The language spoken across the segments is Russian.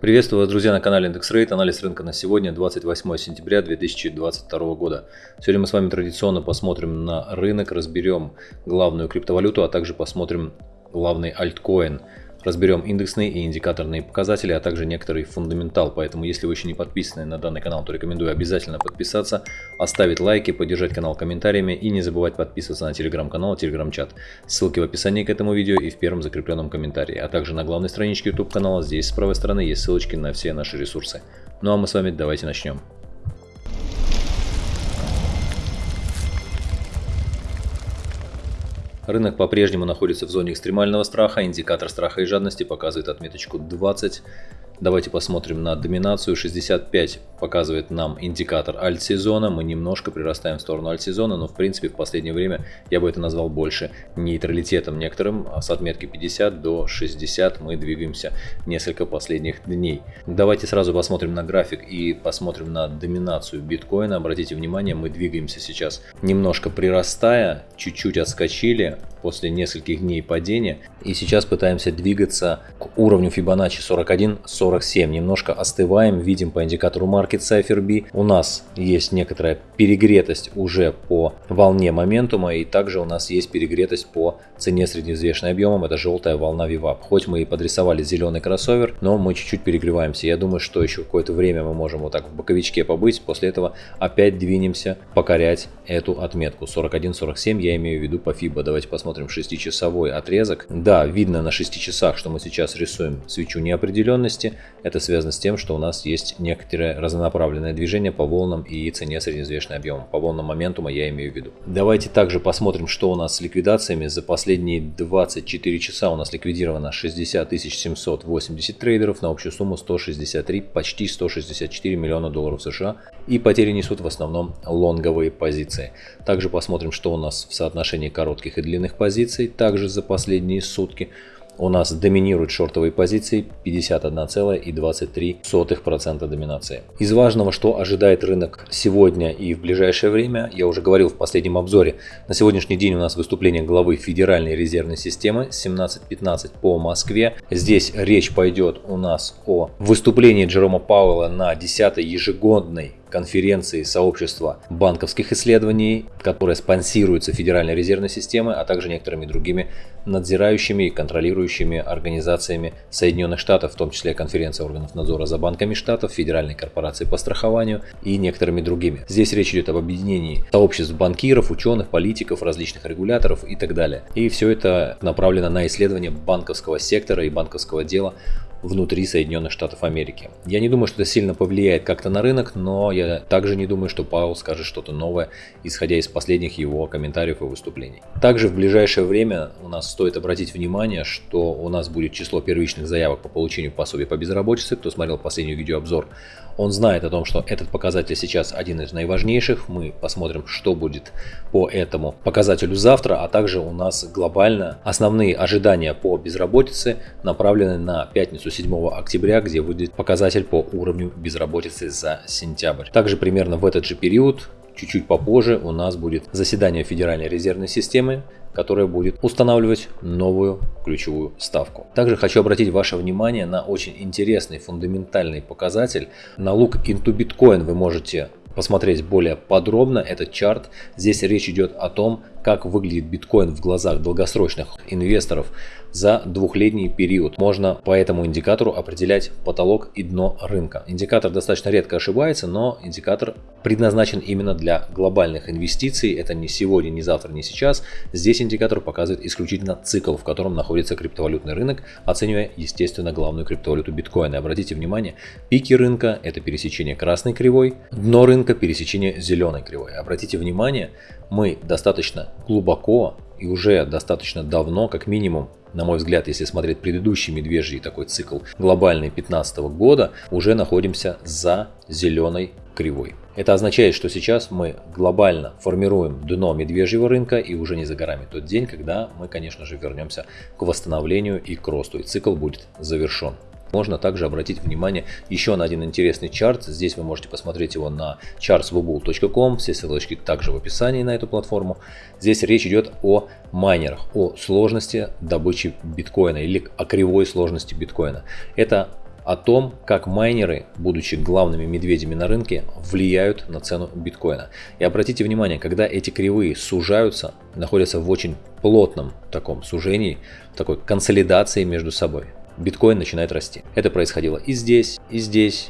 Приветствую вас, друзья, на канале Рейт. Анализ рынка на сегодня, 28 сентября 2022 года. Сегодня мы с вами традиционно посмотрим на рынок, разберем главную криптовалюту, а также посмотрим главный альткоин. Разберем индексные и индикаторные показатели, а также некоторый фундаментал. Поэтому, если вы еще не подписаны на данный канал, то рекомендую обязательно подписаться, оставить лайки, поддержать канал комментариями и не забывать подписываться на телеграм-канал и телеграм-чат. Ссылки в описании к этому видео и в первом закрепленном комментарии. А также на главной страничке YouTube канала здесь с правой стороны есть ссылочки на все наши ресурсы. Ну а мы с вами давайте начнем. Рынок по-прежнему находится в зоне экстремального страха, индикатор страха и жадности показывает отметочку 20. Давайте посмотрим на доминацию. 65 показывает нам индикатор альт-сезона. Мы немножко прирастаем в сторону альт-сезона, но в принципе в последнее время я бы это назвал больше нейтралитетом некоторым. А с отметки 50 до 60 мы двигаемся несколько последних дней. Давайте сразу посмотрим на график и посмотрим на доминацию биткоина. Обратите внимание, мы двигаемся сейчас немножко прирастая, чуть-чуть отскочили после нескольких дней падения. И сейчас пытаемся двигаться к уровню Fibonacci 41-47. Немножко остываем, видим по индикатору Market Cipher B. У нас есть некоторая перегретость уже по волне моментума. И также у нас есть перегретость по цене средневзвешенной объемом. Это желтая волна VWAP. Хоть мы и подрисовали зеленый кроссовер, но мы чуть-чуть перегреваемся. Я думаю, что еще какое-то время мы можем вот так в боковичке побыть. После этого опять двинемся покорять эту отметку. 41-47 я имею в виду по FIBA. Давайте посмотрим 6-часовой отрезок. Да, видно на 6 часах, что мы сейчас рисуем свечу неопределенности. Это связано с тем, что у нас есть некоторое разнонаправленное движение по волнам и цене средневзвешенной объемом. По волнам моментума я имею в виду. Давайте также посмотрим, что у нас с ликвидациями. За последние 24 часа у нас ликвидировано 60 780 трейдеров на общую сумму 163, почти 164 миллиона долларов США. И потери несут в основном лонговые позиции. Также посмотрим, что у нас в соотношении коротких и длинных позиций, также за последние сутки у нас доминируют шортовые позиции 51,23% доминации. Из важного, что ожидает рынок сегодня и в ближайшее время, я уже говорил в последнем обзоре, на сегодняшний день у нас выступление главы Федеральной резервной системы 17.15 по Москве. Здесь речь пойдет у нас о выступлении Джерома Пауэлла на 10 ежегодной конференции сообщества банковских исследований, которая спонсируется Федеральной резервной системой, а также некоторыми другими надзирающими и контролирующими организациями Соединенных Штатов, в том числе конференция органов надзора за банками штатов, Федеральной корпорации по страхованию и некоторыми другими. Здесь речь идет об объединении сообществ банкиров, ученых, политиков, различных регуляторов и так далее. И все это направлено на исследование банковского сектора и банковского дела внутри Соединенных Штатов Америки. Я не думаю, что это сильно повлияет как-то на рынок, но я также не думаю, что Пауэлл скажет что-то новое, исходя из последних его комментариев и выступлений. Также в ближайшее время у нас стоит обратить внимание, что у нас будет число первичных заявок по получению пособия по безработице. Кто смотрел последний видеообзор, он знает о том, что этот показатель сейчас один из наиважнейших. Мы посмотрим, что будет по этому показателю завтра, а также у нас глобально основные ожидания по безработице направлены на пятницу 7 октября, где выйдет показатель по уровню безработицы за сентябрь. Также примерно в этот же период чуть-чуть попозже у нас будет заседание Федеральной резервной системы, которая будет устанавливать новую ключевую ставку. Также хочу обратить ваше внимание на очень интересный фундаментальный показатель. На лук into Bitcoin вы можете посмотреть более подробно этот чарт. Здесь речь идет о том, как выглядит биткоин в глазах долгосрочных инвесторов за двухлетний период. Можно по этому индикатору определять потолок и дно рынка. Индикатор достаточно редко ошибается, но индикатор предназначен именно для глобальных инвестиций. Это не сегодня, не завтра, не сейчас. Здесь индикатор показывает исключительно цикл, в котором находится криптовалютный рынок, оценивая, естественно, главную криптовалюту биткоина. Обратите внимание, пики рынка – это пересечение красной кривой, дно рынка – пересечение зеленой кривой. Обратите внимание, мы достаточно глубоко и уже достаточно давно, как минимум, на мой взгляд, если смотреть предыдущий медвежий такой цикл глобальный 15 года, уже находимся за зеленой кривой. Это означает, что сейчас мы глобально формируем дно медвежьего рынка и уже не за горами тот день, когда мы, конечно же, вернемся к восстановлению и к росту, и цикл будет завершен. Можно также обратить внимание еще на один интересный чарт. Здесь вы можете посмотреть его на chartswobul.com. Все ссылочки также в описании на эту платформу. Здесь речь идет о майнерах, о сложности добычи биткоина или о кривой сложности биткоина. Это о том, как майнеры, будучи главными медведями на рынке, влияют на цену биткоина. И обратите внимание, когда эти кривые сужаются, находятся в очень плотном таком сужении, такой консолидации между собой, биткоин начинает расти. Это происходило и здесь, и здесь,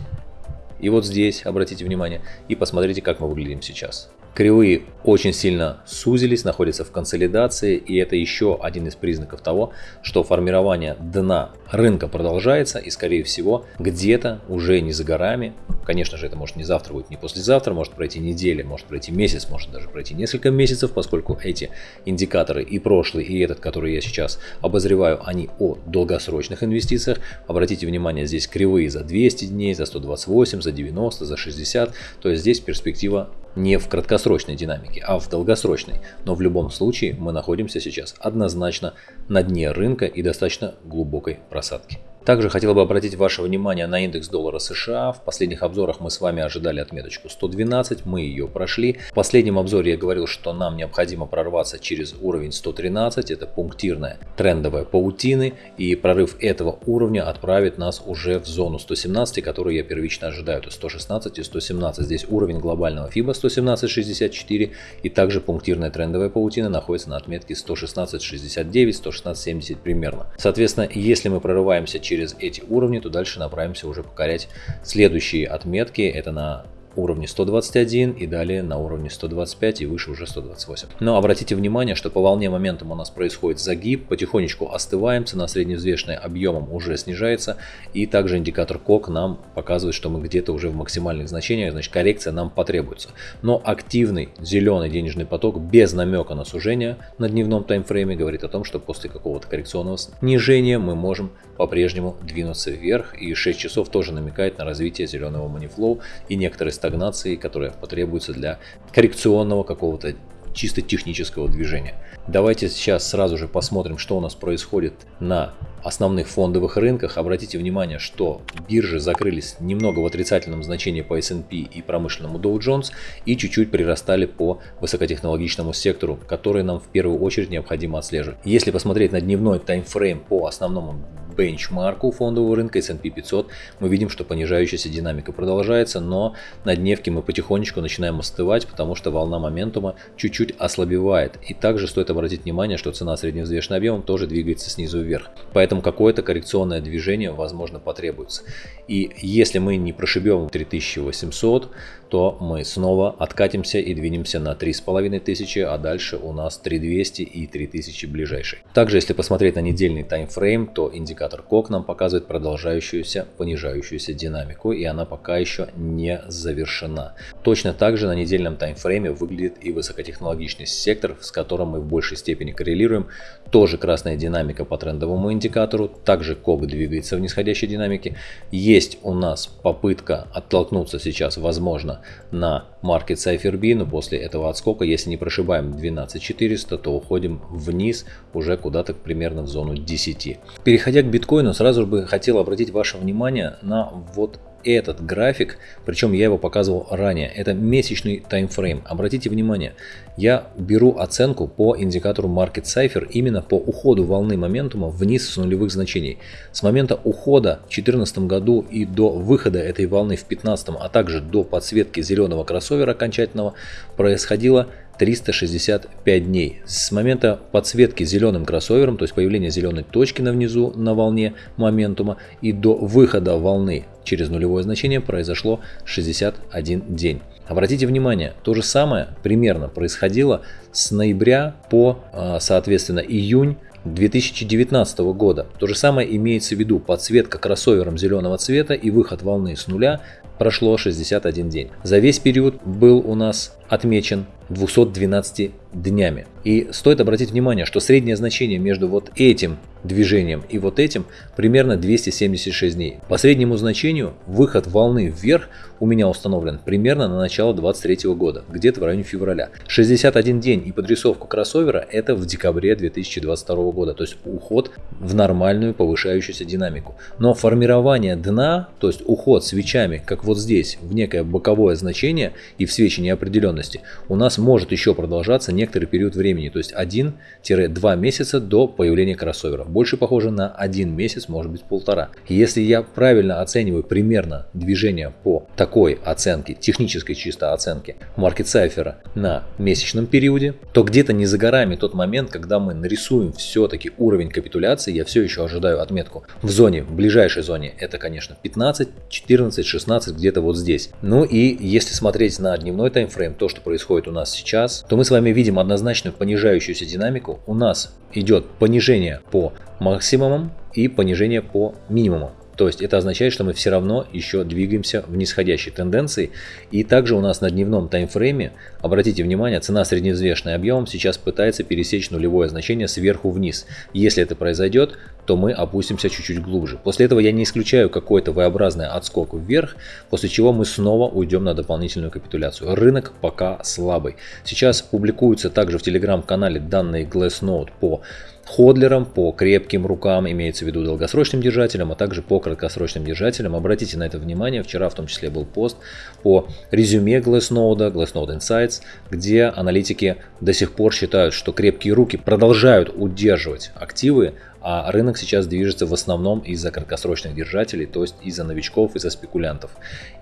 и вот здесь, обратите внимание, и посмотрите, как мы выглядим сейчас. Кривые очень сильно сузились, находятся в консолидации, и это еще один из признаков того, что формирование дна рынка продолжается, и скорее всего где-то уже не за горами, конечно же это может не завтра будет, не послезавтра, может пройти неделя, может пройти месяц, может даже пройти несколько месяцев, поскольку эти индикаторы и прошлый, и этот, который я сейчас обозреваю, они о долгосрочных инвестициях. Обратите внимание, здесь кривые за 200 дней, за 128, за 90, за 60, то есть здесь перспектива не в краткосрочной динамике, а в долгосрочной. Но в любом случае мы находимся сейчас однозначно на дне рынка и достаточно глубокой просадки. Также хотел бы обратить ваше внимание на индекс доллара США. В последних обзорах мы с вами ожидали отметочку 112, мы ее прошли. В последнем обзоре я говорил, что нам необходимо прорваться через уровень 113, это пунктирная трендовая паутины, и прорыв этого уровня отправит нас уже в зону 117, которую я первично ожидаю, это 116 и 117. Здесь уровень глобального FIBA 117.64 и также пунктирная трендовая паутина находится на отметке 116.69, 116.70 примерно. Соответственно, если мы прорываемся через через эти уровни, то дальше направимся уже покорять следующие отметки. Это на уровне 121 и далее на уровне 125 и выше уже 128. Но обратите внимание, что по волне моментом у нас происходит загиб, потихонечку остываем, цена средневзвешенная объемом уже снижается и также индикатор КОК нам показывает, что мы где-то уже в максимальных значениях, значит коррекция нам потребуется. Но активный зеленый денежный поток без намека на сужение на дневном таймфрейме говорит о том, что после какого-то коррекционного снижения мы можем по-прежнему двинуться вверх и 6 часов тоже намекает на развитие зеленого манифлоу и некоторые стагнации, которая потребуется для коррекционного какого-то чисто технического движения. Давайте сейчас сразу же посмотрим, что у нас происходит на основных фондовых рынках. Обратите внимание, что биржи закрылись немного в отрицательном значении по S&P и промышленному Dow Jones и чуть-чуть прирастали по высокотехнологичному сектору, который нам в первую очередь необходимо отслеживать. Если посмотреть на дневной таймфрейм по основному бенчмарку фондового рынка S&P 500, мы видим, что понижающаяся динамика продолжается, но на дневке мы потихонечку начинаем остывать, потому что волна моментума чуть-чуть ослабевает. И также стоит обратить внимание, что цена средневзвешенным объемом тоже двигается снизу вверх. Поэтому какое-то коррекционное движение, возможно, потребуется. И если мы не прошибем 3800, то мы снова откатимся и двинемся на 3500, а дальше у нас 3200 и 3000 ближайший. Также, если посмотреть на недельный таймфрейм, то индикатор КОК нам показывает продолжающуюся понижающуюся динамику, и она пока еще не завершена. Точно так же на недельном таймфрейме выглядит и высокотехнологичный сектор, с которым мы в большей степени коррелируем. Тоже красная динамика по трендовому индикатору, также КОК двигается в нисходящей динамике. Есть у нас попытка оттолкнуться сейчас, возможно, на Market Cypher но после этого отскока, если не прошибаем 12400, то уходим вниз уже куда-то примерно в зону 10. Переходя к биткоину, сразу бы хотел обратить ваше внимание на вот этот график, причем я его показывал ранее, это месячный таймфрейм. Обратите внимание, я беру оценку по индикатору Market Cipher именно по уходу волны моментума вниз с нулевых значений. С момента ухода в 2014 году и до выхода этой волны в 2015, а также до подсветки зеленого кроссовера окончательного происходило 365 дней. С момента подсветки зеленым кроссовером, то есть появления зеленой точки на внизу на волне моментума и до выхода волны через нулевое значение произошло 61 день. Обратите внимание, то же самое примерно происходило с ноября по, а, соответственно, июнь 2019 года. То же самое имеется в виду подсветка кроссовером зеленого цвета и выход волны с нуля прошло 61 день. За весь период был у нас отмечен 212 днями. И стоит обратить внимание, что среднее значение между вот этим движением и вот этим примерно 276 дней. По среднему значению выход волны вверх у меня установлен примерно на начало 23 года, где-то в районе февраля. 61 день и подрисовку кроссовера это в декабре 2022 года, то есть уход в нормальную повышающуюся динамику. Но формирование дна, то есть уход свечами, как вот здесь, в некое боковое значение и в свечи неопределенности, у нас может еще продолжаться некоторый период времени, то есть 1-2 месяца до появления кроссовера. больше похоже на один месяц, может быть полтора. Если я правильно оцениваю примерно движение по такой оценке, технической чисто оценке Cypher на месячном периоде, то где-то не за горами тот момент, когда мы нарисуем все-таки уровень капитуляции, я все еще ожидаю отметку в зоне, в ближайшей зоне, это конечно 15, 14, 16, где-то вот здесь. Ну и если смотреть на дневной таймфрейм, то, что происходит у нас сейчас, то мы с вами видим однозначно понижающуюся динамику. У нас идет понижение по максимумам и понижение по минимумам. То есть это означает, что мы все равно еще двигаемся в нисходящей тенденции. И также у нас на дневном таймфрейме, обратите внимание, цена средневзвешенным объемом сейчас пытается пересечь нулевое значение сверху вниз. Если это произойдет, то мы опустимся чуть-чуть глубже. После этого я не исключаю какой-то V-образный отскок вверх, после чего мы снова уйдем на дополнительную капитуляцию. Рынок пока слабый. Сейчас публикуются также в телеграм-канале данные Glassnode по ходлерам, по крепким рукам, имеется в виду долгосрочным держателям, а также по краткосрочным держателям. Обратите на это внимание, вчера в том числе был пост по резюме Glassnode, Glassnode Insights, где аналитики до сих пор считают, что крепкие руки продолжают удерживать активы, а рынок сейчас движется в основном из-за краткосрочных держателей, то есть из-за новичков, из-за спекулянтов.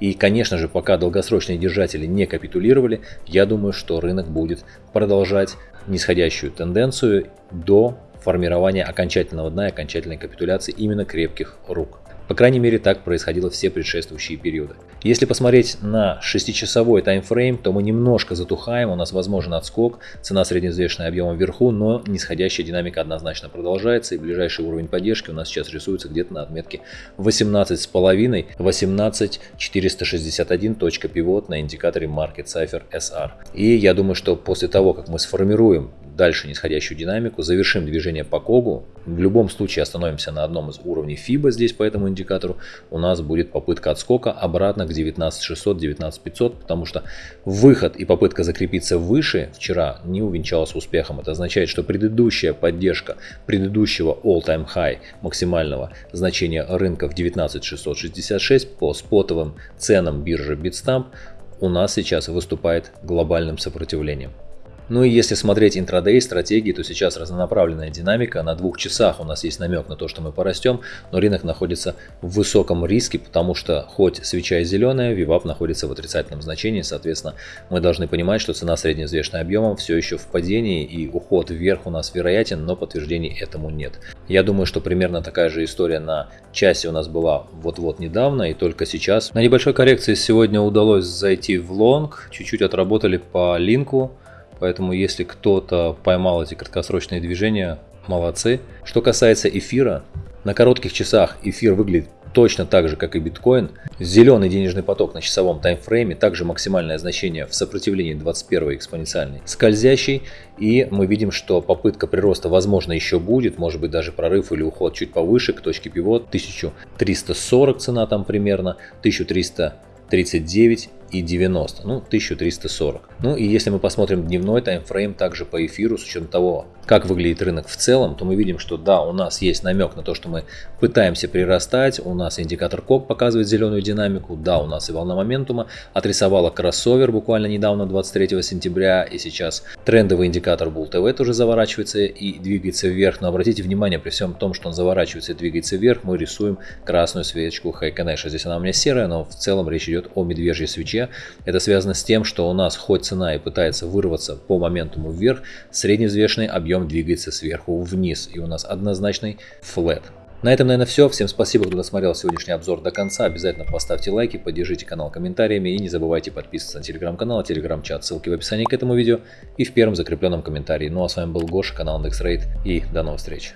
И, конечно же, пока долгосрочные держатели не капитулировали, я думаю, что рынок будет продолжать нисходящую тенденцию до формирования окончательного дна и окончательной капитуляции именно крепких рук. По крайней мере, так происходило все предшествующие периоды. Если посмотреть на 6-часовой таймфрейм, то мы немножко затухаем, у нас возможен отскок, цена средневзвешенная объема вверху, но нисходящая динамика однозначно продолжается, и ближайший уровень поддержки у нас сейчас рисуется где-то на отметке 18,5, 18461 точка пивот на индикаторе Market Cipher SR. И я думаю, что после того, как мы сформируем дальше нисходящую динамику, завершим движение по Когу, в любом случае остановимся на одном из уровней FIBA здесь по этому индикатору, у нас будет попытка отскока обратно к 19600, 19500, потому что выход и попытка закрепиться выше вчера не увенчалась успехом. Это означает, что предыдущая поддержка предыдущего all-time high максимального значения рынка в 19666 по спотовым ценам биржи Bitstamp у нас сейчас выступает глобальным сопротивлением. Ну и если смотреть интрадей стратегии, то сейчас разнонаправленная динамика. На двух часах у нас есть намек на то, что мы порастем, но рынок находится в высоком риске, потому что хоть свеча и зеленая, VWAP находится в отрицательном значении. Соответственно, мы должны понимать, что цена средневзвешенным объемом все еще в падении и уход вверх у нас вероятен, но подтверждений этому нет. Я думаю, что примерно такая же история на часе у нас была вот-вот недавно и только сейчас. На небольшой коррекции сегодня удалось зайти в лонг, чуть-чуть отработали по линку. Поэтому если кто-то поймал эти краткосрочные движения, молодцы. Что касается эфира, на коротких часах эфир выглядит точно так же, как и биткоин. Зеленый денежный поток на часовом таймфрейме, также максимальное значение в сопротивлении 21 экспоненциальный скользящий. И мы видим, что попытка прироста возможно еще будет, может быть даже прорыв или уход чуть повыше к точке пивот. 1340 цена там примерно, 1339 и 90, ну 1340. Ну и если мы посмотрим дневной таймфрейм также по эфиру с учетом того, как выглядит рынок в целом, то мы видим, что да, у нас есть намек на то, что мы пытаемся прирастать, у нас индикатор КОК показывает зеленую динамику, да, у нас и волна моментума отрисовала кроссовер буквально недавно, 23 сентября, и сейчас трендовый индикатор Bull TV тоже заворачивается и двигается вверх, но обратите внимание, при всем том, что он заворачивается и двигается вверх, мы рисуем красную свечку Хайконеша. Здесь она у меня серая, но в целом речь идет о медвежьей свече. Это связано с тем, что у нас хоть цена и пытается вырваться по моментуму вверх, средневзвешенный объем двигается сверху вниз, и у нас однозначный флет. На этом, наверное, все. Всем спасибо, кто досмотрел сегодняшний обзор до конца. Обязательно поставьте лайки, поддержите канал комментариями и не забывайте подписываться на телеграм-канал, телеграм-чат. Ссылки в описании к этому видео и в первом закрепленном комментарии. Ну а с вами был Гоша, канал IndexRate и до новых встреч.